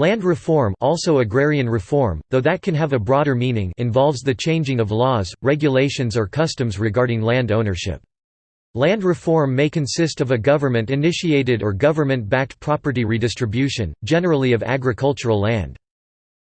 Land reform also agrarian reform, though that can have a broader meaning involves the changing of laws, regulations or customs regarding land ownership. Land reform may consist of a government-initiated or government-backed property redistribution, generally of agricultural land.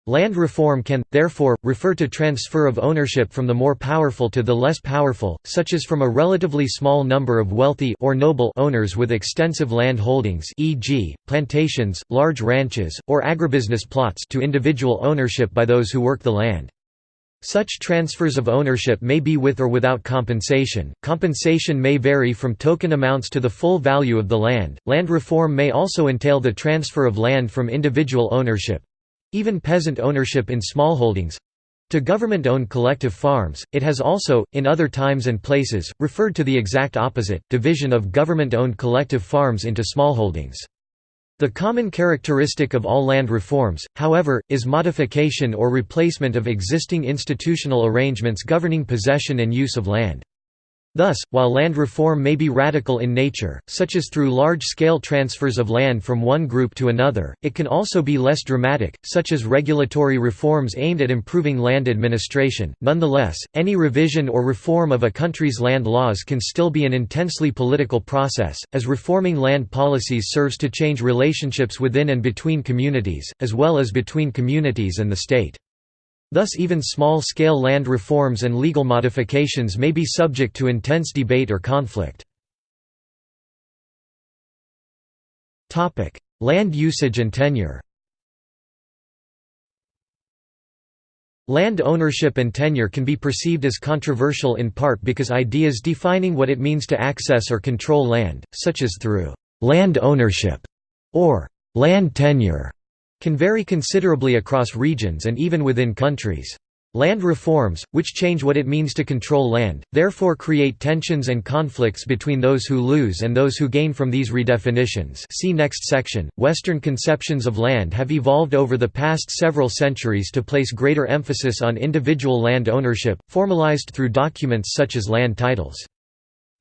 Land reform can, therefore, refer to transfer of ownership from the more powerful to the less powerful, such as from a relatively small number of wealthy or noble owners with extensive land holdings e.g., plantations, large ranches, or agribusiness plots to individual ownership by those who work the land. Such transfers of ownership may be with or without compensation. Compensation may vary from token amounts to the full value of the land. Land reform may also entail the transfer of land from individual ownership, even peasant ownership in smallholdings to government-owned collective farms, it has also, in other times and places, referred to the exact opposite, division of government-owned collective farms into smallholdings. The common characteristic of all land reforms, however, is modification or replacement of existing institutional arrangements governing possession and use of land. Thus, while land reform may be radical in nature, such as through large-scale transfers of land from one group to another, it can also be less dramatic, such as regulatory reforms aimed at improving land administration. Nonetheless, any revision or reform of a country's land laws can still be an intensely political process, as reforming land policies serves to change relationships within and between communities, as well as between communities and the state. Thus even small-scale land reforms and legal modifications may be subject to intense debate or conflict. land usage and tenure Land ownership and tenure can be perceived as controversial in part because ideas defining what it means to access or control land, such as through «land ownership» or «land tenure», can vary considerably across regions and even within countries. Land reforms, which change what it means to control land, therefore create tensions and conflicts between those who lose and those who gain from these redefinitions see next section. Western conceptions of land have evolved over the past several centuries to place greater emphasis on individual land ownership, formalized through documents such as land titles.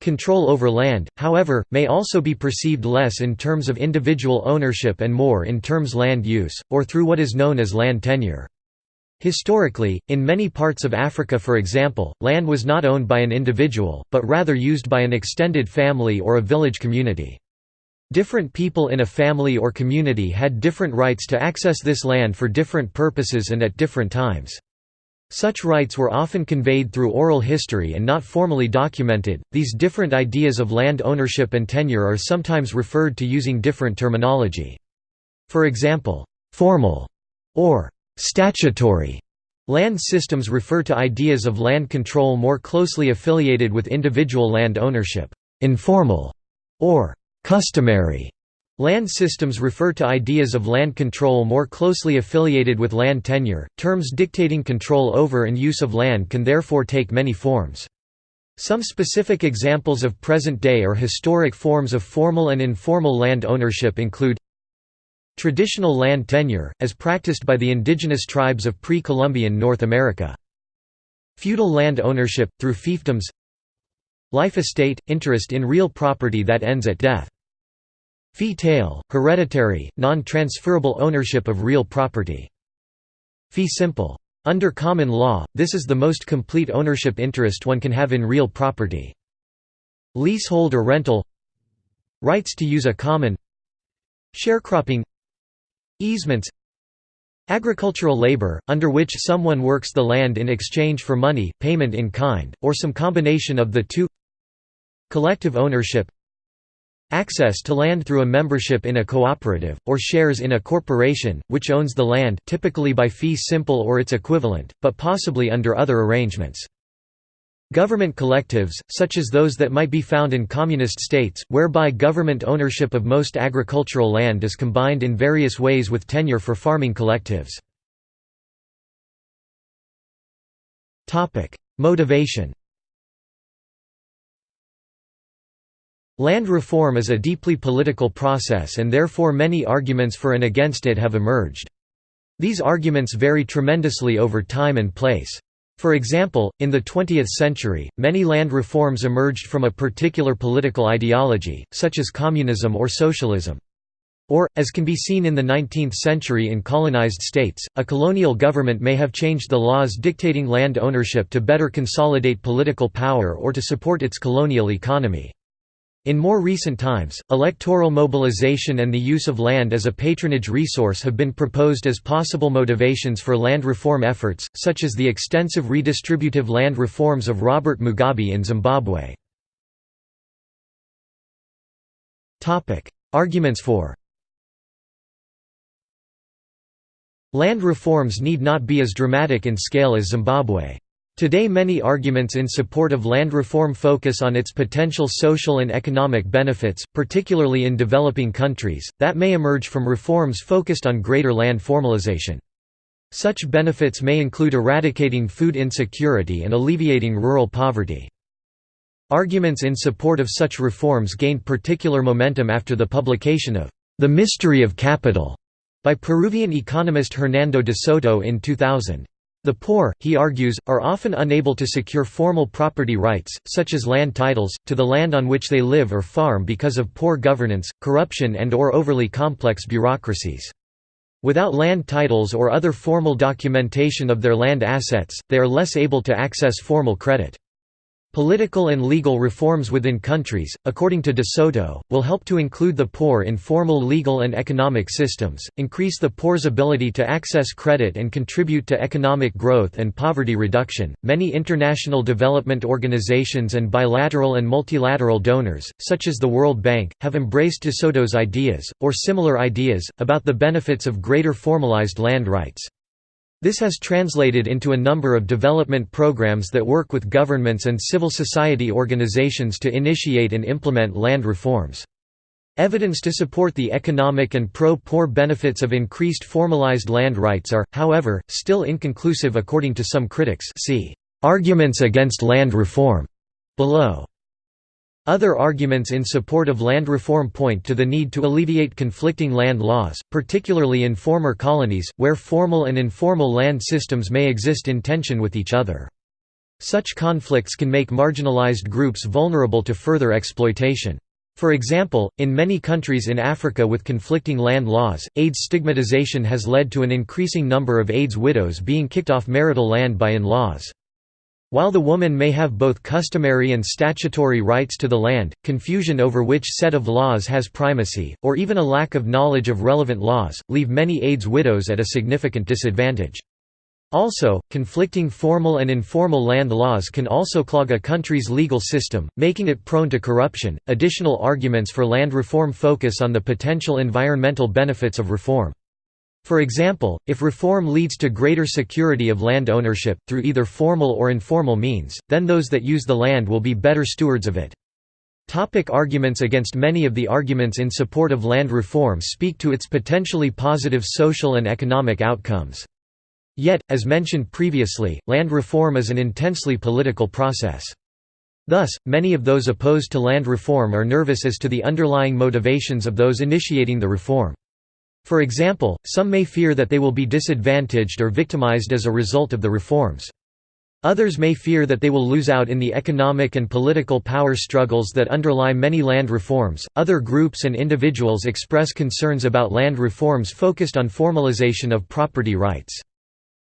Control over land, however, may also be perceived less in terms of individual ownership and more in terms land use, or through what is known as land tenure. Historically, in many parts of Africa for example, land was not owned by an individual, but rather used by an extended family or a village community. Different people in a family or community had different rights to access this land for different purposes and at different times. Such rights were often conveyed through oral history and not formally documented. These different ideas of land ownership and tenure are sometimes referred to using different terminology. For example, formal or statutory land systems refer to ideas of land control more closely affiliated with individual land ownership. Informal or customary Land systems refer to ideas of land control more closely affiliated with land tenure. Terms dictating control over and use of land can therefore take many forms. Some specific examples of present-day or historic forms of formal and informal land ownership include Traditional land tenure, as practiced by the indigenous tribes of pre-Columbian North America. Feudal land ownership, through fiefdoms Life estate – interest in real property that ends at death Fee tail, hereditary, non-transferable ownership of real property. Fee simple. Under common law, this is the most complete ownership interest one can have in real property. Leasehold or rental Rights to use a common Sharecropping Easements Agricultural labor, under which someone works the land in exchange for money, payment in kind, or some combination of the two Collective ownership Access to land through a membership in a cooperative, or shares in a corporation, which owns the land typically by fee simple or its equivalent, but possibly under other arrangements. Government collectives, such as those that might be found in communist states, whereby government ownership of most agricultural land is combined in various ways with tenure for farming collectives. Motivation Land reform is a deeply political process and therefore many arguments for and against it have emerged. These arguments vary tremendously over time and place. For example, in the 20th century, many land reforms emerged from a particular political ideology, such as communism or socialism. Or, as can be seen in the 19th century in colonized states, a colonial government may have changed the laws dictating land ownership to better consolidate political power or to support its colonial economy. In more recent times, electoral mobilization and the use of land as a patronage resource have been proposed as possible motivations for land reform efforts, such as the extensive redistributive land reforms of Robert Mugabe in Zimbabwe. Arguments for Land reforms need not be as dramatic in scale as Zimbabwe. Today many arguments in support of land reform focus on its potential social and economic benefits, particularly in developing countries, that may emerge from reforms focused on greater land formalization. Such benefits may include eradicating food insecurity and alleviating rural poverty. Arguments in support of such reforms gained particular momentum after the publication of The Mystery of Capital by Peruvian economist Hernando de Soto in 2000. The poor, he argues, are often unable to secure formal property rights, such as land titles, to the land on which they live or farm because of poor governance, corruption and or overly complex bureaucracies. Without land titles or other formal documentation of their land assets, they are less able to access formal credit. Political and legal reforms within countries, according to De Soto, will help to include the poor in formal legal and economic systems, increase the poor's ability to access credit and contribute to economic growth and poverty reduction. Many international development organizations and bilateral and multilateral donors, such as the World Bank, have embraced De Soto's ideas, or similar ideas, about the benefits of greater formalized land rights. This has translated into a number of development programs that work with governments and civil society organizations to initiate and implement land reforms. Evidence to support the economic and pro-poor benefits of increased formalized land rights are, however, still inconclusive according to some critics see "'Arguments against land reform' below. Other arguments in support of land reform point to the need to alleviate conflicting land laws, particularly in former colonies, where formal and informal land systems may exist in tension with each other. Such conflicts can make marginalized groups vulnerable to further exploitation. For example, in many countries in Africa with conflicting land laws, AIDS stigmatization has led to an increasing number of AIDS widows being kicked off marital land by in-laws. While the woman may have both customary and statutory rights to the land, confusion over which set of laws has primacy, or even a lack of knowledge of relevant laws, leave many AIDS widows at a significant disadvantage. Also, conflicting formal and informal land laws can also clog a country's legal system, making it prone to corruption. Additional arguments for land reform focus on the potential environmental benefits of reform. For example, if reform leads to greater security of land ownership, through either formal or informal means, then those that use the land will be better stewards of it. Topic arguments Against Many of the arguments in support of land reform speak to its potentially positive social and economic outcomes. Yet, as mentioned previously, land reform is an intensely political process. Thus, many of those opposed to land reform are nervous as to the underlying motivations of those initiating the reform. For example, some may fear that they will be disadvantaged or victimized as a result of the reforms. Others may fear that they will lose out in the economic and political power struggles that underlie many land reforms. Other groups and individuals express concerns about land reforms focused on formalization of property rights.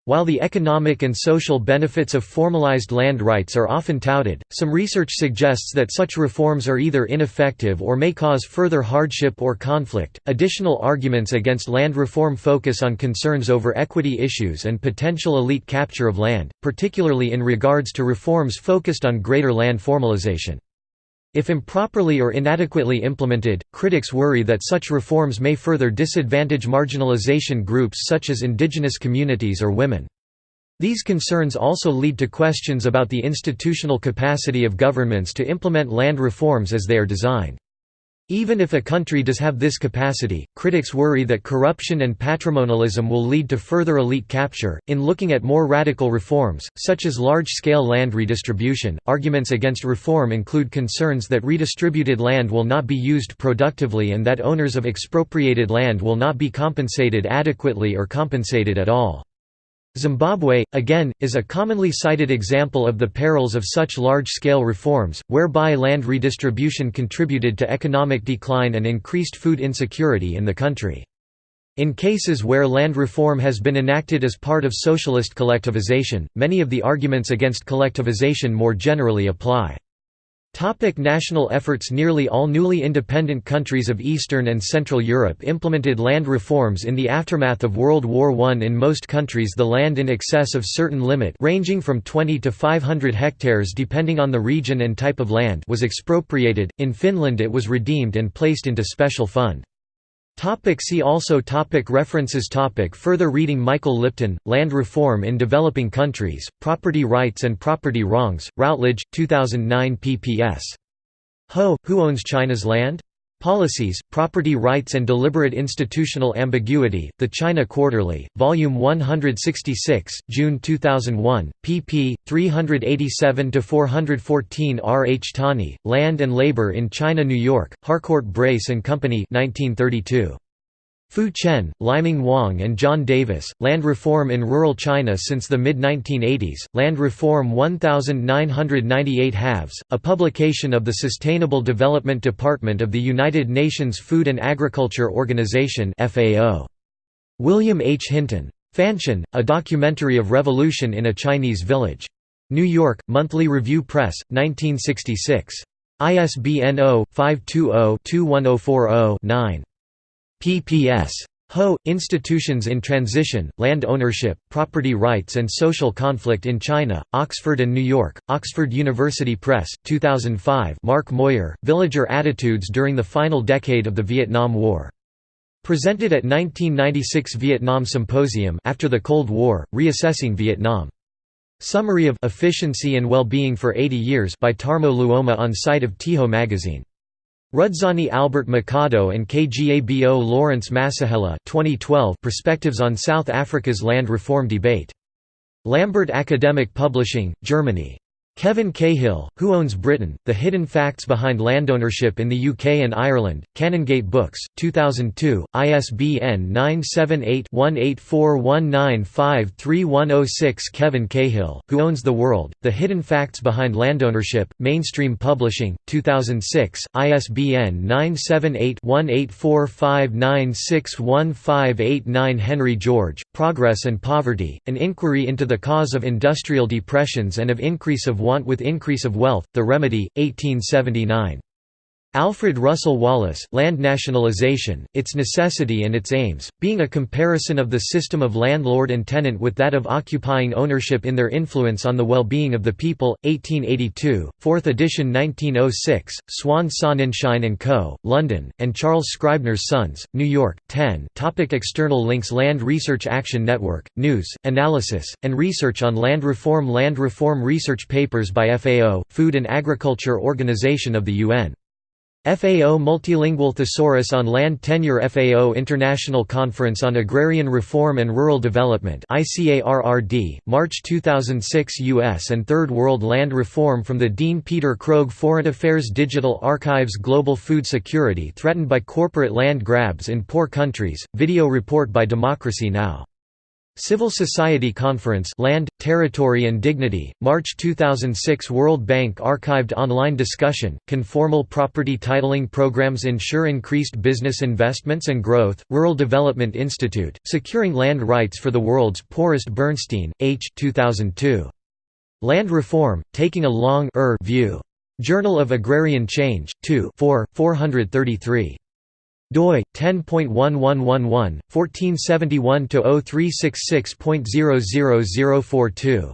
While the economic and social benefits of formalized land rights are often touted, some research suggests that such reforms are either ineffective or may cause further hardship or conflict. Additional arguments against land reform focus on concerns over equity issues and potential elite capture of land, particularly in regards to reforms focused on greater land formalization. If improperly or inadequately implemented, critics worry that such reforms may further disadvantage marginalization groups such as indigenous communities or women. These concerns also lead to questions about the institutional capacity of governments to implement land reforms as they are designed. Even if a country does have this capacity, critics worry that corruption and patrimonialism will lead to further elite capture. In looking at more radical reforms, such as large scale land redistribution, arguments against reform include concerns that redistributed land will not be used productively and that owners of expropriated land will not be compensated adequately or compensated at all. Zimbabwe, again, is a commonly cited example of the perils of such large-scale reforms, whereby land redistribution contributed to economic decline and increased food insecurity in the country. In cases where land reform has been enacted as part of socialist collectivization, many of the arguments against collectivization more generally apply. Topic national efforts Nearly all newly independent countries of Eastern and Central Europe implemented land reforms in the aftermath of World War I. In most countries the land in excess of certain limit ranging from 20 to 500 hectares depending on the region and type of land was expropriated, in Finland it was redeemed and placed into special fund. Topic see also topic References topic Further reading Michael Lipton, Land Reform in Developing Countries, Property Rights and Property Wrongs, Routledge, 2009 pp.s. Ho, Who Owns China's Land? Policies, Property Rights and Deliberate Institutional Ambiguity, The China Quarterly, Volume 166, June 2001, pp. 387–414 R. H. Tawney, Land and Labor in China New York, Harcourt Brace and Company 1932. Fu Chen, Liming Wang and John Davis, Land Reform in Rural China since the mid-1980s, Land Reform 1998 Halves, a publication of the Sustainable Development Department of the United Nations Food and Agriculture Organization. William H. Hinton. Fanshen, A Documentary of Revolution in a Chinese Village. New York, Monthly Review Press, 1966. ISBN 0-520-21040-9 ppс. Ho, Institutions in Transition, Land Ownership, Property Rights and Social Conflict in China, Oxford and New York, Oxford University Press, 2005 Mark Moyar, Villager Attitudes During the Final Decade of the Vietnam War. Presented at 1996 Vietnam Symposium after the Cold War, Reassessing Vietnam. Summary of Efficiency and Well-Being for 80 Years by Tarmo Luoma on site of Tiho magazine. Rudzani Albert Makhado and KGABO Lawrence Masehela 2012 Perspectives on South Africa's Land Reform Debate. Lambert Academic Publishing, Germany. Kevin Cahill, Who Owns Britain? The Hidden Facts Behind Landownership in the UK and Ireland, Canongate Books, 2002, ISBN 978-1841953106 Kevin Cahill, Who Owns the World? The Hidden Facts Behind Landownership, Mainstream Publishing, 2006, ISBN 978-1845961589 Henry George, Progress and Poverty, An Inquiry into the Cause of Industrial Depressions and of Increase of Want with Increase of Wealth, The Remedy, 1879. Alfred Russel Wallace, Land Nationalization, Its Necessity and Its Aims, being a comparison of the system of landlord and tenant with that of occupying ownership in their influence on the well-being of the people, 1882, 4th edition 1906, Swan Sonnenschein & Co., London, and Charles Scribner's Sons, New York, 10 Topic External links Land Research Action Network, News, Analysis, and Research on Land Reform Land Reform Research Papers by FAO, Food and Agriculture Organization of the UN FAO Multilingual Thesaurus on Land Tenure FAO International Conference on Agrarian Reform and Rural Development ICARRD, March 2006 U.S. and Third World Land Reform from the Dean Peter Krogh Foreign Affairs Digital Archives Global Food Security Threatened by Corporate Land Grabs in Poor Countries, video report by Democracy Now! Civil Society Conference Land, Territory and Dignity, March 2006 World Bank archived online discussion, Conformal property titling programs ensure increased business investments and growth, Rural Development Institute, Securing Land Rights for the World's Poorest Bernstein, H. 2002. Land Reform, Taking a Long er, view. Journal of Agrarian Change, 2 4, 433 doi 10.1111 1471 0366.00042